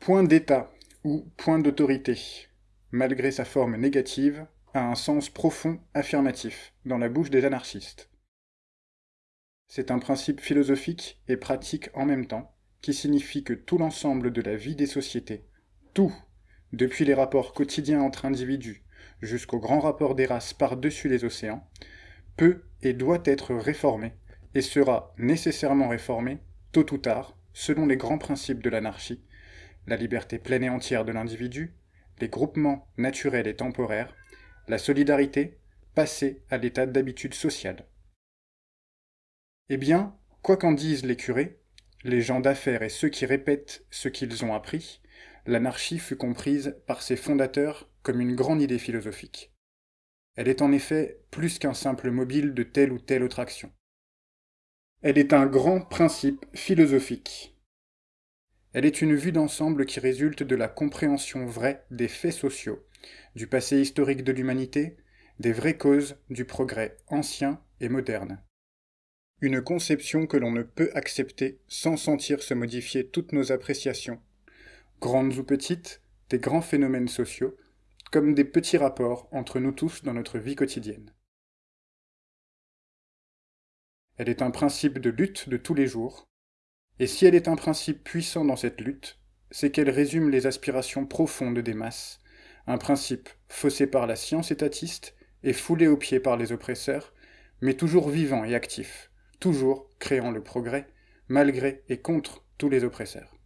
Point d'état ou point d'autorité, malgré sa forme négative, a un sens profond affirmatif dans la bouche des anarchistes. C'est un principe philosophique et pratique en même temps, qui signifie que tout l'ensemble de la vie des sociétés, tout, depuis les rapports quotidiens entre individus jusqu'au grand rapport des races par-dessus les océans, peut et doit être réformé, et sera nécessairement réformé, tôt ou tard, selon les grands principes de l'anarchie, la liberté pleine et entière de l'individu, les groupements naturels et temporaires, la solidarité, passée à l'état d'habitude sociale. Eh bien, quoi qu'en disent les curés, les gens d'affaires et ceux qui répètent ce qu'ils ont appris, l'anarchie fut comprise par ses fondateurs comme une grande idée philosophique. Elle est en effet plus qu'un simple mobile de telle ou telle autre action. Elle est un grand principe philosophique, elle est une vue d'ensemble qui résulte de la compréhension vraie des faits sociaux, du passé historique de l'humanité, des vraies causes du progrès ancien et moderne. Une conception que l'on ne peut accepter sans sentir se modifier toutes nos appréciations, grandes ou petites, des grands phénomènes sociaux, comme des petits rapports entre nous tous dans notre vie quotidienne. Elle est un principe de lutte de tous les jours, et si elle est un principe puissant dans cette lutte, c'est qu'elle résume les aspirations profondes des masses, un principe faussé par la science étatiste et foulé aux pieds par les oppresseurs, mais toujours vivant et actif, toujours créant le progrès, malgré et contre tous les oppresseurs.